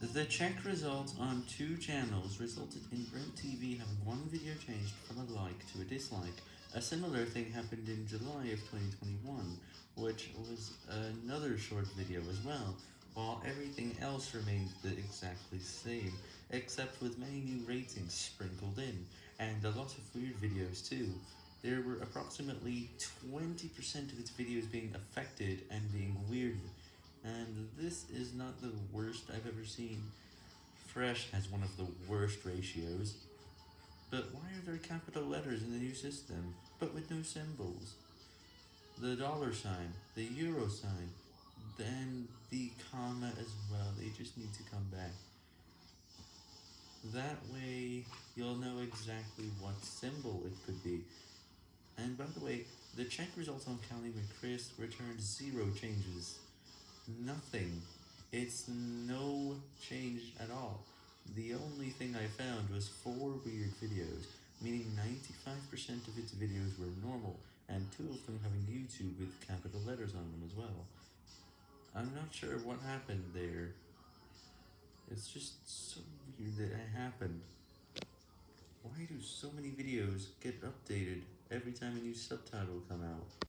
The check results on two channels resulted in Brent TV having one video changed from a like to a dislike. A similar thing happened in July of 2021, which was another short video as well, while everything else remained the exactly same, except with many new ratings sprinkled in, and a lot of weird videos too. There were approximately 20% of its videos being affected and being weird and this is not the worst I've ever seen. Fresh has one of the worst ratios. But why are there capital letters in the new system, but with no symbols? The dollar sign, the euro sign, then the comma as well, they just need to come back. That way, you'll know exactly what symbol it could be. And by the way, the check results on Callie McChris returned zero changes nothing. It's no change at all. The only thing I found was four weird videos, meaning 95% of its videos were normal, and two of them having YouTube with capital letters on them as well. I'm not sure what happened there. It's just so weird that it happened. Why do so many videos get updated every time a new subtitle come out?